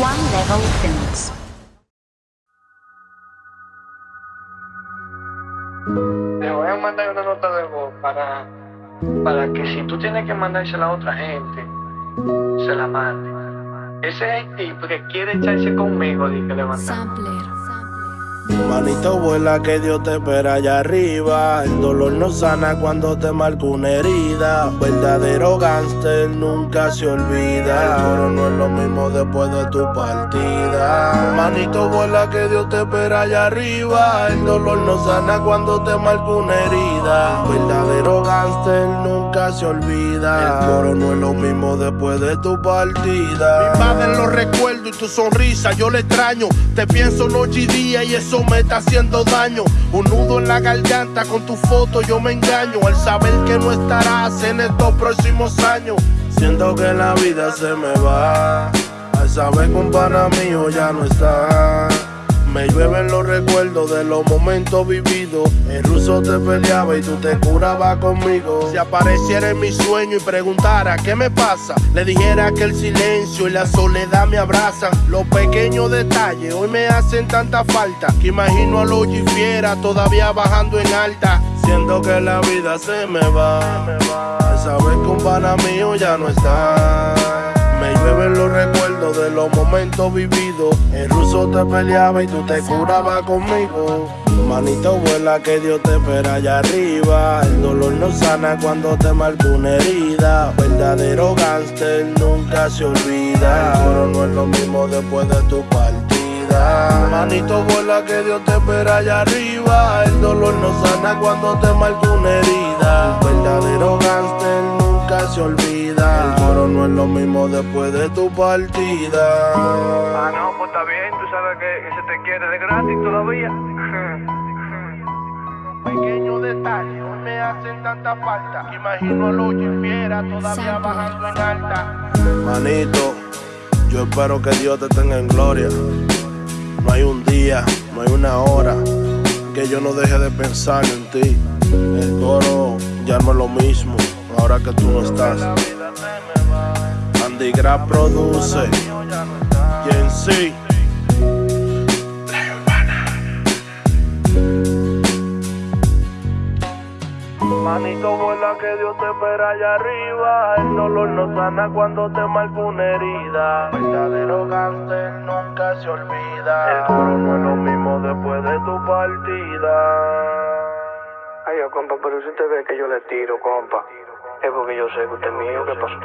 One Level Films. Te voy a mandar una nota de voz para, para que si tú tienes que mandársela a otra gente, se la mande. Ese es el tipo que quiere echarse conmigo, dije levantar. Sampler. Manito vuela que Dios te espera allá arriba. El dolor no sana cuando te marca una herida. Verdadero gánster nunca se olvida. Pero no es lo mismo después de tu partida. Manito vuela que Dios te espera allá arriba. El dolor no sana cuando te marca una herida. Verdadero gánster nunca se olvida. El coro no es lo mismo después de tu partida. Mi madre lo recuerdo y tu sonrisa yo le extraño. Te pienso noche y día y eso me está haciendo daño. Un nudo en la garganta con tu foto yo me engaño al saber que no estarás en estos próximos años. Siento que la vida se me va. Al saber que un pana mío ya no está. Me llueven los recuerdos de los momentos vividos. El ruso te peleaba y tú te curabas conmigo. Si apareciera en mi sueño y preguntara qué me pasa, le dijera que el silencio y la soledad me abrazan. Los pequeños detalles hoy me hacen tanta falta que imagino a los fiera todavía bajando en alta. Siento que la vida se me va. Al saber que un pana mío ya no está. Me llueven los recuerdos de los momentos vividos. El ruso te peleaba y tú te curabas conmigo. Manito vuela que Dios te espera allá arriba. El dolor no sana cuando te marca una herida. Verdadero gánster nunca se olvida. Pero no es lo mismo después de tu partida. Manito vuela que Dios te espera allá arriba. El dolor no sana cuando te marca una herida. Verdadero gánster nunca se olvida. El coro no es lo mismo después de tu partida. Ah, no, pues está bien, tú sabes que, que se te quiere de gratis todavía. Pequeños detalles hoy me hacen tanta falta imagino a los fiera todavía bajando en alta. Manito, yo espero que Dios te tenga en gloria. No hay un día, no hay una hora que yo no deje de pensar en ti. El coro ya no es lo mismo ahora que tú no estás. Andy Gra produce, y en sí. Manito vuela que Dios te espera allá arriba. El dolor no sana cuando te marca una herida. Verdadero gánster nunca se olvida. El coro no es lo mismo después de tu partida. Ay, yo, compa, pero si usted ve que yo le tiro, compa, porque yo sé que usted es mío, ¿qué pasa?